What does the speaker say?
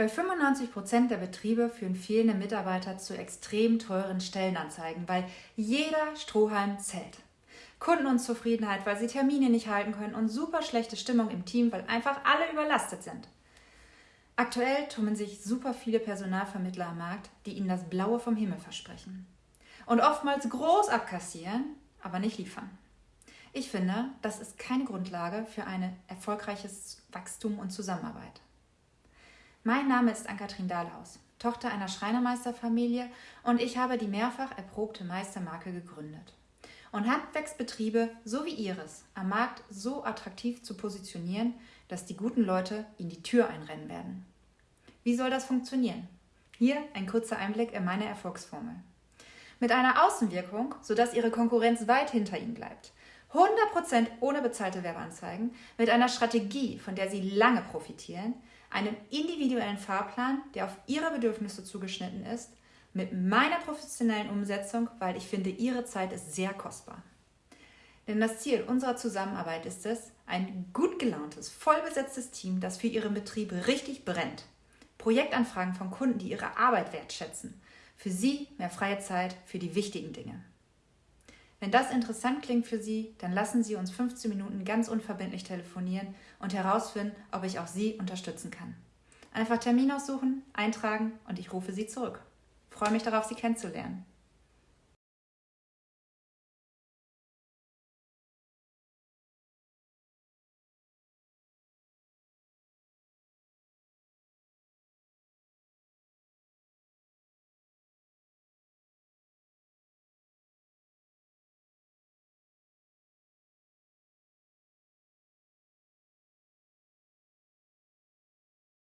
Bei 95 Prozent der Betriebe führen fehlende Mitarbeiter zu extrem teuren Stellenanzeigen, weil jeder Strohhalm zählt. Kundenunzufriedenheit, weil sie Termine nicht halten können und super schlechte Stimmung im Team, weil einfach alle überlastet sind. Aktuell tummeln sich super viele Personalvermittler am Markt, die ihnen das Blaue vom Himmel versprechen. Und oftmals groß abkassieren, aber nicht liefern. Ich finde, das ist keine Grundlage für ein erfolgreiches Wachstum und Zusammenarbeit. Mein Name ist Ann-Kathrin Dahlhaus, Tochter einer Schreinermeisterfamilie und ich habe die mehrfach erprobte Meistermarke gegründet. Und Handwerksbetriebe so wie Ihres am Markt so attraktiv zu positionieren, dass die guten Leute Ihnen die Tür einrennen werden. Wie soll das funktionieren? Hier ein kurzer Einblick in meine Erfolgsformel. Mit einer Außenwirkung, sodass Ihre Konkurrenz weit hinter Ihnen bleibt. 100% ohne bezahlte Werbeanzeigen, mit einer Strategie, von der Sie lange profitieren, einem individuellen Fahrplan, der auf Ihre Bedürfnisse zugeschnitten ist, mit meiner professionellen Umsetzung, weil ich finde, Ihre Zeit ist sehr kostbar. Denn das Ziel unserer Zusammenarbeit ist es, ein gut gelauntes, vollbesetztes Team, das für Ihren Betrieb richtig brennt. Projektanfragen von Kunden, die Ihre Arbeit wertschätzen. Für Sie mehr freie Zeit für die wichtigen Dinge. Wenn das interessant klingt für Sie, dann lassen Sie uns 15 Minuten ganz unverbindlich telefonieren und herausfinden, ob ich auch Sie unterstützen kann. Einfach Termin aussuchen, eintragen und ich rufe Sie zurück. Ich freue mich darauf, Sie kennenzulernen.